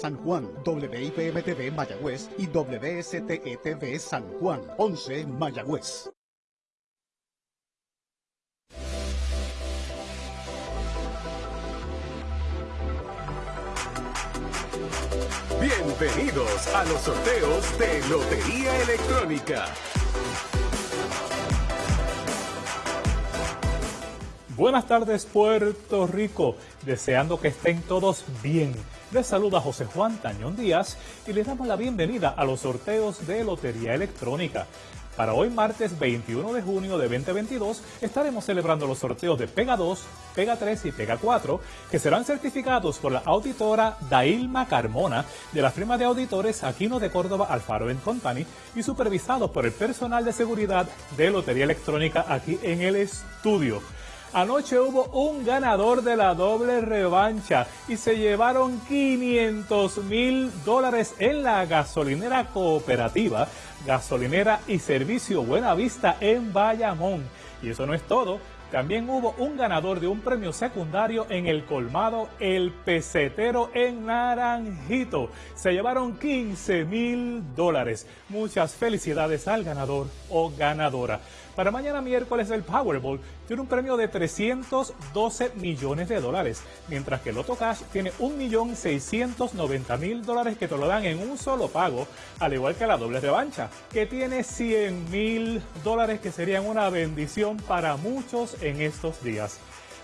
San Juan, WIPM-TV Mayagüez y WSTETV San Juan, 11 Mayagüez. Bienvenidos a los sorteos de Lotería Electrónica. Buenas tardes Puerto Rico, deseando que estén todos bien. Les saluda José Juan Tañón Díaz y les damos la bienvenida a los sorteos de Lotería Electrónica. Para hoy martes 21 de junio de 2022 estaremos celebrando los sorteos de Pega 2, Pega 3 y Pega 4 que serán certificados por la auditora Dailma Carmona de la firma de auditores Aquino de Córdoba Alfaro Company y supervisados por el personal de seguridad de Lotería Electrónica aquí en el estudio. Anoche hubo un ganador de la doble revancha y se llevaron 500 mil dólares en la gasolinera cooperativa, gasolinera y servicio Buena Vista en Bayamón. Y eso no es todo. También hubo un ganador de un premio secundario en el colmado El Pesetero en Naranjito. Se llevaron 15 mil dólares. Muchas felicidades al ganador o ganadora. Para mañana miércoles el Powerball tiene un premio de 312 millones de dólares, mientras que el Lotto Cash tiene 1.690.000 dólares que te lo dan en un solo pago, al igual que la doble revancha, que tiene 100.000 dólares que serían una bendición para muchos en estos días.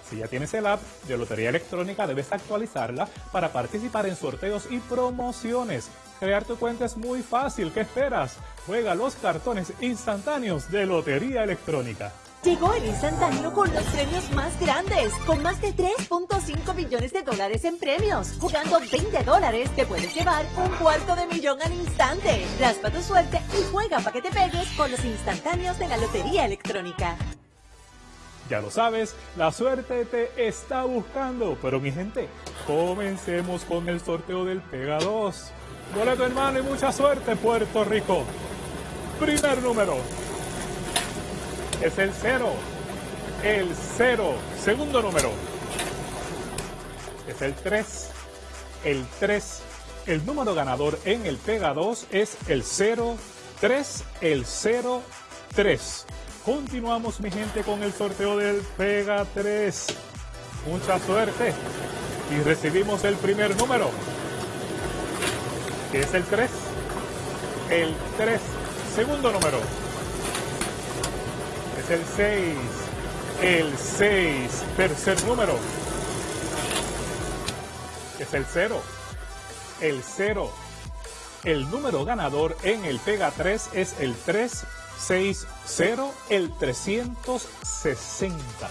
Si ya tienes el app de Lotería Electrónica, debes actualizarla para participar en sorteos y promociones. Crear tu cuenta es muy fácil. ¿Qué esperas? Juega los cartones instantáneos de Lotería Electrónica. Llegó el instantáneo con los premios más grandes, con más de 3.5 millones de dólares en premios. Jugando 20 dólares, te puedes llevar un cuarto de millón al instante. Raspa tu suerte y juega para que te pegues con los instantáneos de la Lotería Electrónica. Ya lo sabes, la suerte te está buscando. Pero mi gente, comencemos con el sorteo del Pega 2. Boleto hermano y mucha suerte, Puerto Rico. Primer número es el 0. El 0. Segundo número es el 3. El 3. El número ganador en el Pega 2 es el 0. 3. El 0. 3. Continuamos, mi gente, con el sorteo del Pega 3. Mucha suerte. Y recibimos el primer número, que es el 3. El 3. Segundo número. Es el 6. El 6. Tercer número. Es el 0. El 0. El número ganador en el Pega 3 es el 3 60 el 360.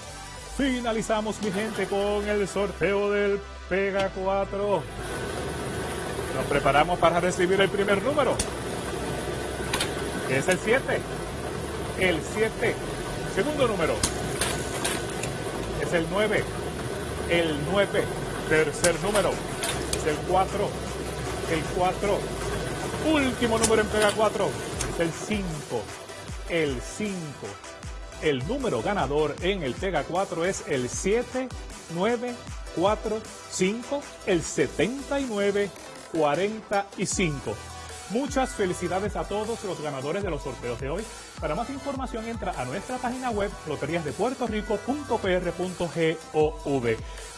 Finalizamos, mi gente, con el sorteo del Pega 4. Nos preparamos para recibir el primer número. es el 7. El 7. Segundo número. Es el 9. El 9. Tercer número. Es el 4. El 4. Último número en Pega 4. Es el 5 el 5. El número ganador en el Pega 4 es el 7945, el 7945. Muchas felicidades a todos los ganadores de los sorteos de hoy. Para más información entra a nuestra página web loteriasdepuertorico.pr.gov.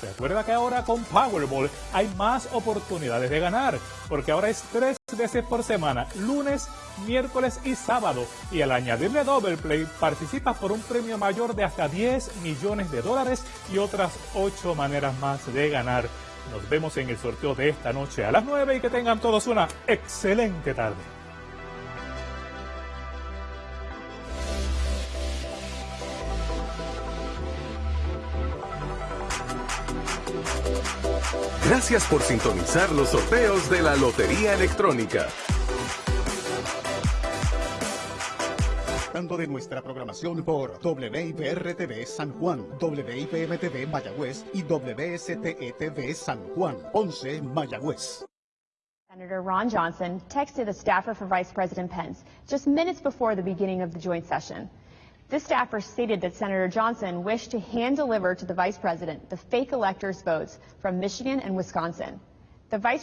Recuerda que ahora con Powerball hay más oportunidades de ganar, porque ahora es tres veces por semana, lunes, miércoles y sábado. Y al añadirle Double Play, participas por un premio mayor de hasta 10 millones de dólares y otras 8 maneras más de ganar. Nos vemos en el sorteo de esta noche a las 9 y que tengan todos una excelente tarde. Gracias por sintonizar los sorteos de la Lotería Electrónica. De nuestra programación por San Juan, Mayagüez y San Juan, 11 Mayagüez. Senator Ron Johnson texted a staffer for Vice President Pence just minutes before the beginning of the joint session. This staffer stated that Senator Johnson wished to hand deliver to the Vice President the fake electors' votes from Michigan and Wisconsin. The Vice